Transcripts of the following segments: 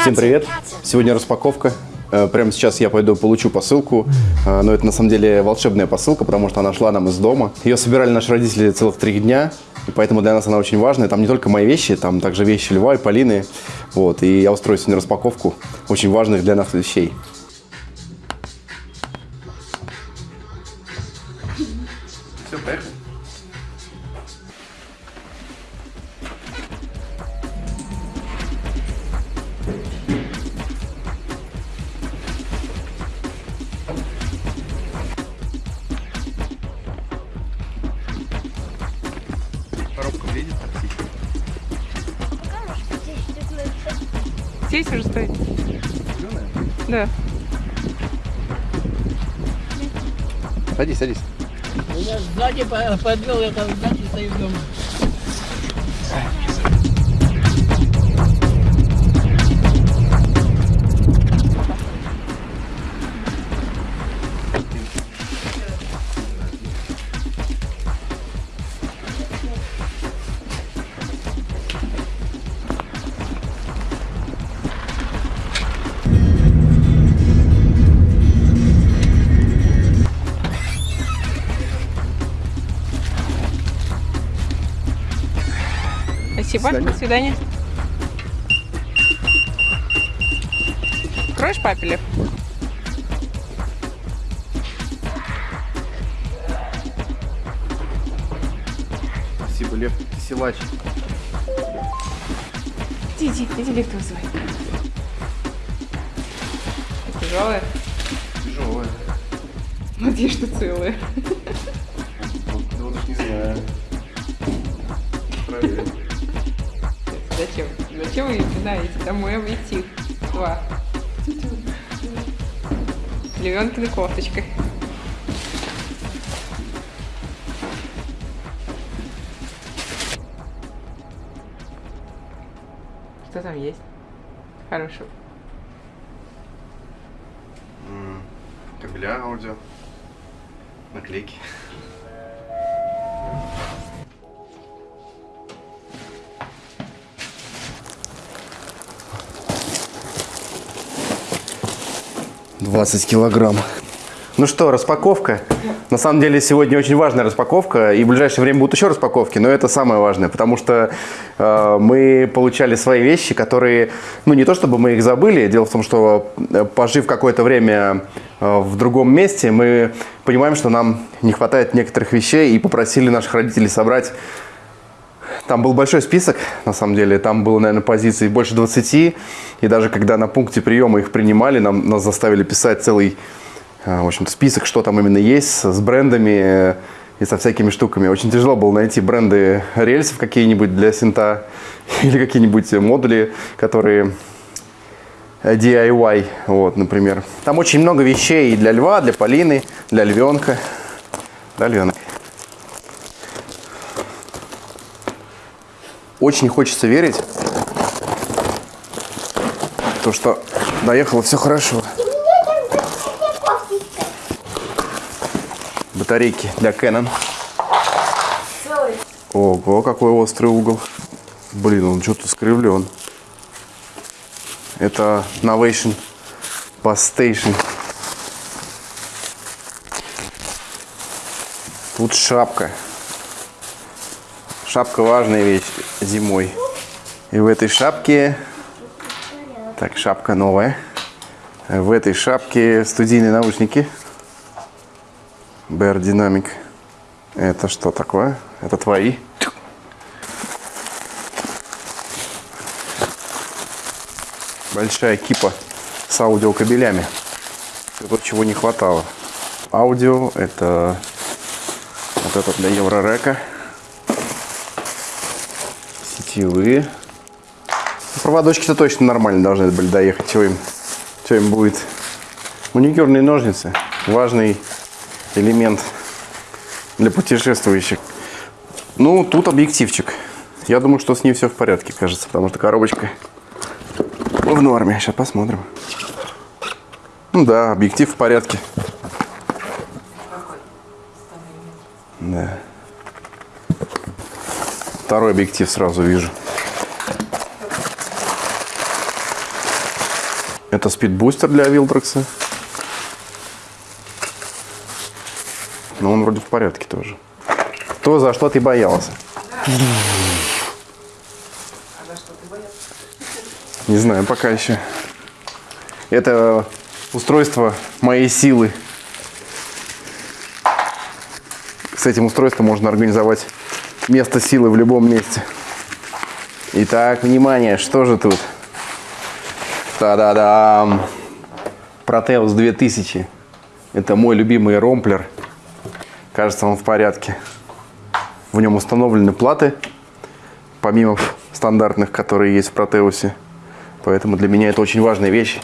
Всем привет! Сегодня распаковка. Э, Прямо сейчас я пойду получу посылку, Э, но это на самом деле волшебная посылка, потому что она шла нам из дома. Ее собирали наши родители целых три дня, и поэтому для нас она очень важная. Там не только мои вещи, там также вещи Льва и Полины. Вот, и я устрою сегодня распаковку очень важных для нас вещей. Здесь уже стоит? Да. Садись, садись. Меня сзади по- подвел, я там сзади стою дома. Спасибо. свидания. До свидания. Кроешь папелев? Спасибо, Лев, ты силач. Иди, иди, иди лифт вызывай. Тяжелая? Тяжелая. Надеюсь, что целая. Вот, вот уж не знаю. Проверим. Зачем? Зачем вы начинаете домой обойти? Два. Левенкина кофточка. Что там есть? Хорошего. Кабеля аудио. Наклейки. Двадцать килограмм. Ну что, распаковка. На самом деле сегодня очень важная распаковка, и в ближайшее время будут еще распаковки, но это самое важное, потому что э, мы получали свои вещи, которые, ну не то чтобы мы их забыли, дело в том, что э, пожив какое-то время э, в другом месте, мы понимаем, что нам не хватает некоторых вещей, и попросили наших родителей собрать там был большой список, на самом деле. Там было, наверное, позиций больше 20. И даже когда на пункте приема их принимали, нам, нас заставили писать целый э, в общем список, что там именно есть, с брендами э, и со всякими штуками. Очень тяжело было найти бренды рельсов какие-нибудь для синта или какие-нибудь модули, которые э, DIY, вот, например. Там очень много вещей для льва, для Полины, для львенка. Да, львенок? Очень хочется верить, то, что доехало все хорошо. Батарейки для Canon. Ого, какой острый угол. Блин, он что-то скривлен. Это Novation Bus Station. Тут шапка. Шапка важная вещь зимой. И в этой шапке... Так, шапка новая. В этой шапке студийные наушники. Bear Dynamic. Это что такое? Это твои? Большая кипа с аудиокабелями. Это то, чего не хватало. Аудио, это вот это для Еврорека сетевые. Проводочки-то точно нормально должны были доехать. Чего им, чего им будет? Маникюрные ножницы. Важный элемент для путешествующих. Ну, тут объективчик. Я думаю, что с ней все в порядке, кажется, потому что коробочка в норме. Сейчас посмотрим. Ну да, объектив в порядке. Да. Второй объектив сразу вижу. Это спидбустер для Вилдрекса. Но он вроде в порядке тоже. То, за что ты боялся? Не знаю, пока еще. Это устройство моей силы. С этим устройством можно организовать место силы в любом месте. Итак, внимание, что же тут? Та-да-дам! Протеус 2000. Это мой любимый ромплер. Кажется, он в порядке. В нем установлены платы, помимо стандартных, которые есть в Протеусе. Поэтому для меня это очень важная вещь.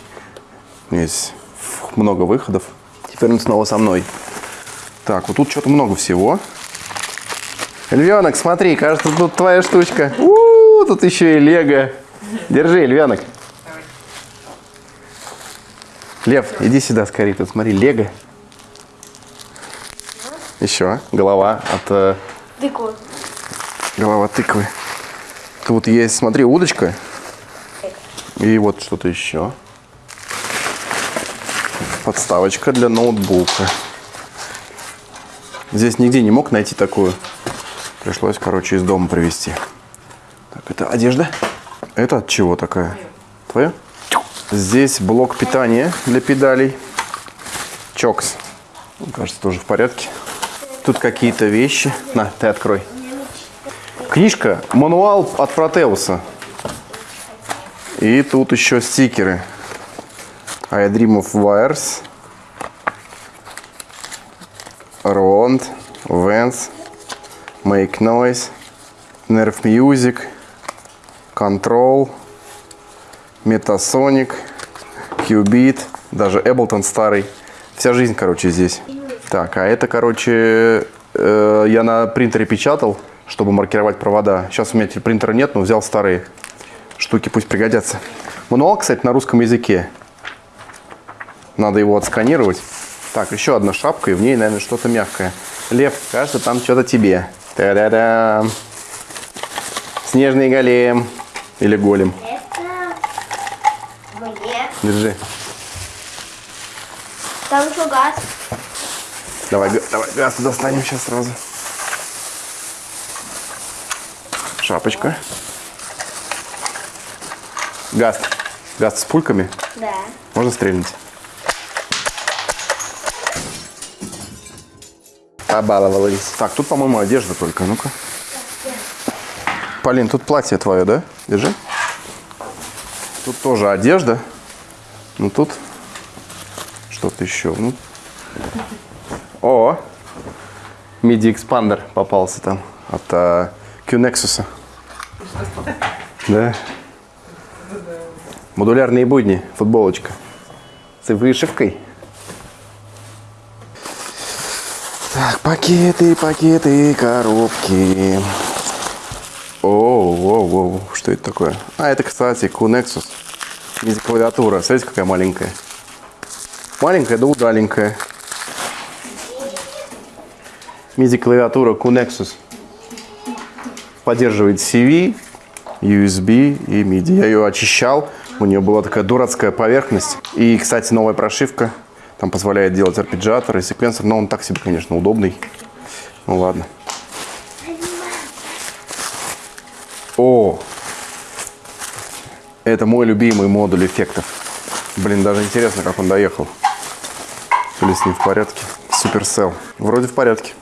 Здесь много выходов. Теперь он снова со мной. Так, вот тут что-то много всего. Львенок, смотри, кажется, тут твоя штучка. У-у-у, тут еще и лего. Держи, львенок. Лев, иди сюда скорее, тут смотри, лего. Еще голова от э, Тыкву. голова тыквы. Тут есть, смотри, удочка. И вот что-то еще. Подставочка для ноутбука. Здесь нигде не мог найти такую. Пришлось, короче, из дома привезти. Так, это одежда. Это от чего такая? Твоя? Здесь блок питания для педалей. Чокс. Он, кажется, тоже в порядке. Тут какие-то вещи. На, ты открой. Книжка, мануал от Протеуса. И тут еще стикеры. I Dream of Wires. Roland, Vance, Make Noise, Nerve Music, Control, Metasonic, Qbeat, даже Ableton старый. Вся жизнь, короче, здесь. Так, а это, короче, э, я на принтере печатал, чтобы маркировать провода. Сейчас у меня принтера нет, но взял старые штуки, пусть пригодятся. Мануал, кстати, на русском языке. Надо его отсканировать. Так, еще одна шапка, и в ней, наверное, что-то мягкое. Лев, кажется, там что-то тебе. Та-да-да. Снежный голем. Или голем. Это мне. Держи. Там еще газ. Давай, давай газ достанем сейчас сразу. Шапочка. Газ. Газ с пульками. Да. Можно стрельнуть? Побаловались. Так, тут, по-моему, одежда только. Ну-ка. Полин, тут платье твое, да? Держи. Тут тоже одежда. Ну, тут что-то еще. Ну. О! MIDI экспандер попался там от а, Q-Nexus. Да. Модулярные будни, футболочка. С вышивкой. Так, пакеты, пакеты, коробки. О, о, о, что это такое? А, это, кстати, Q-Nexus. Здесь клавиатура. Смотрите, какая маленькая. Маленькая, да удаленькая. MIDI клавиатура Q-Nexus. Поддерживает CV, USB и MIDI. Я ее очищал. У нее была такая дурацкая поверхность. И, кстати, новая прошивка. Там позволяет делать арпеджиатор и секвенсор. Но он так себе, конечно, удобный. Ну ладно. О! Это мой любимый модуль эффектов. Блин, даже интересно, как он доехал. То ли с ним в порядке. Суперсел. Вроде в порядке.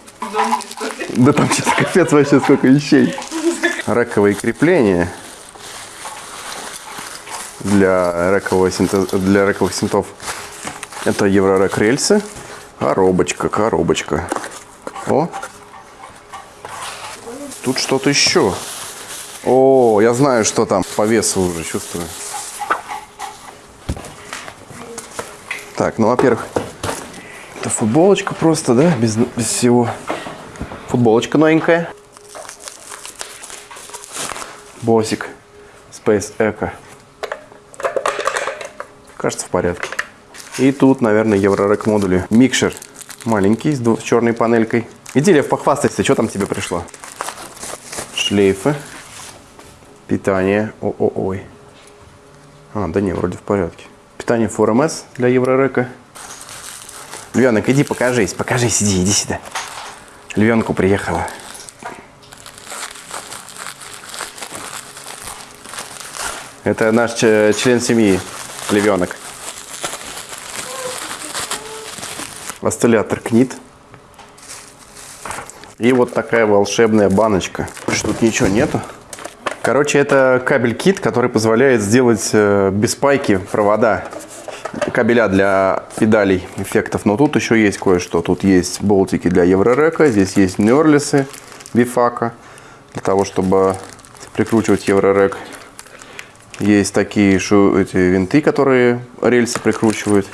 Да там что-то капец вообще сколько вещей. Рековые крепления для, рекового синтез- для рековых синтов. Это Еврорек рельсы. Коробочка, коробочка. О! Тут что-то еще. О, я знаю, что там по весу уже чувствую. Так, ну, во-первых, это футболочка просто, да, без, без всего. Футболочка новенькая. Босик. Space Echo. Кажется, в порядке. И тут, наверное, Еврорек модули. Микшер. Маленький, с, черной панелькой. Иди, Лев, похвастайся, что там тебе пришло? Шлейфы. Питание. О-о-ой. А, да не, вроде в порядке. Питание 4МС для Еврорека. Львенок, иди покажись, покажись, иди, иди сюда. Львенку приехала. Это наш ч- член семьи, львенок. Осциллятор КНИТ. И вот такая волшебная баночка. Тут ничего нету. Короче, это кабель-кит, который позволяет сделать э, без пайки провода. Кабеля для педалей эффектов. Но тут еще есть кое-что. Тут есть болтики для Еврорека. Здесь есть нерлисы бифака. Для того, чтобы прикручивать Еврорек. Есть такие шу- эти винты, которые рельсы прикручивают.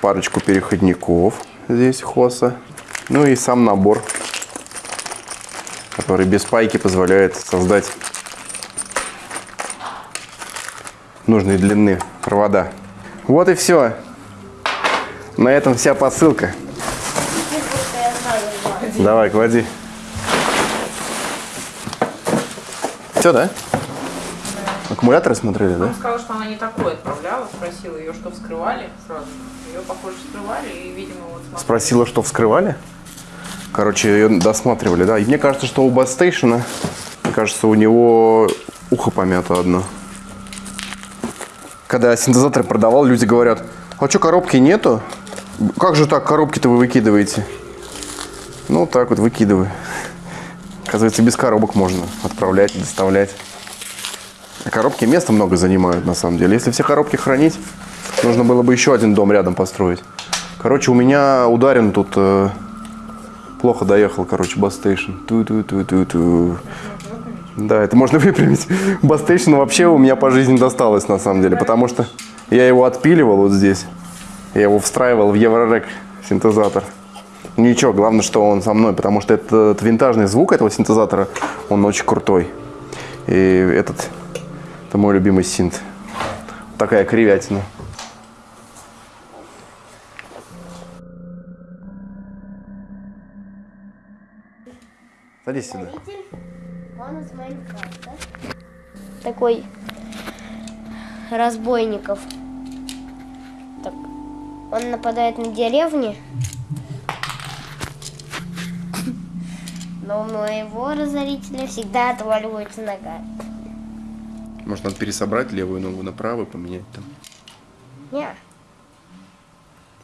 Парочку переходников. Здесь хоса. Ну и сам набор который без пайки позволяет создать нужной длины провода. Вот и все. На этом вся посылка. Давай, клади. Все, да? Аккумуляторы смотрели, да? Он сказал, что она не такое отправляла, спросила ее, что вскрывали сразу. Ее, похоже, вскрывали, и, видимо, вот смотрели. Спросила, что вскрывали. Короче, ее досматривали, да. И мне кажется, что у Бастейшена, мне кажется, у него ухо помято одно. Когда я синтезаторы продавал, люди говорят, а что, коробки нету? Как же так, коробки-то вы выкидываете? Ну, так вот, выкидываю. Оказывается, без коробок можно отправлять, доставлять. Коробки места много занимают, на самом деле. Если все коробки хранить, нужно было бы еще один дом рядом построить. Короче, у меня ударен тут... э, плохо доехал, короче, Bass Station. Ту-ту-ту-ту-ту. Да, это можно выпрямить. Bass Station вообще у меня по жизни досталось, на самом деле, потому что я его отпиливал вот здесь. Я его встраивал в Eurorack синтезатор. Ничего, главное, что он со мной, потому что этот винтажный звук этого синтезатора, он очень крутой. И этот, это мой любимый синт. Такая кривятина. Садись сюда. Такой разбойников. Так. Он нападает на деревни. Но у моего разорителя всегда отваливается нога. Может, надо пересобрать левую ногу на правую, поменять там. Не,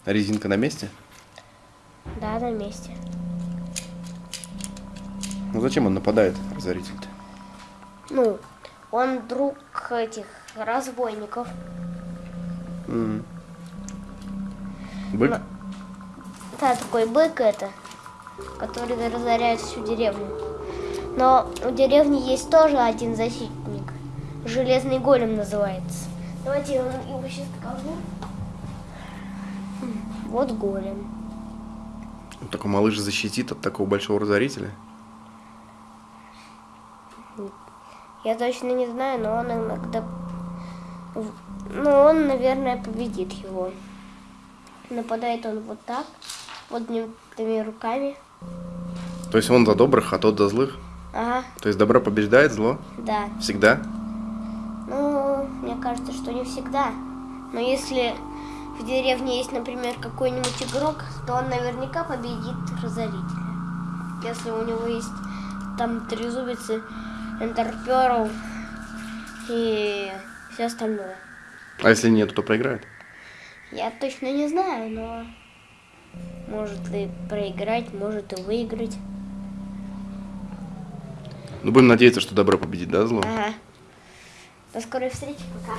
А резинка на месте? да, на месте. Ну зачем он нападает, разоритель-то? Ну, он друг этих разбойников. М. Бык? Но- Да, такой бык это, который разоряет всю деревню. Но у деревни есть тоже один защитник. Железный голем называется. Давайте я его сейчас покажу. Вот голем. Такой малыш защитит от такого большого разорителя? Я точно не знаю, но он иногда... Ну, он, наверное, победит его. Нападает он вот так, этими руками. То есть он за добрых, а тот за злых? Ага, То есть добро побеждает зло? да. Всегда? Мне кажется, что не всегда. Но если в деревне есть, например, какой-нибудь игрок, то он наверняка победит разорителя. Если у него есть там трезубицы, энтерперл и все остальное. А если нет, то проиграет? Я точно не знаю, но может и проиграть, может и выиграть. Ну, будем надеяться, что добро победит, да, зло? Ага. До скорой встречи, пока.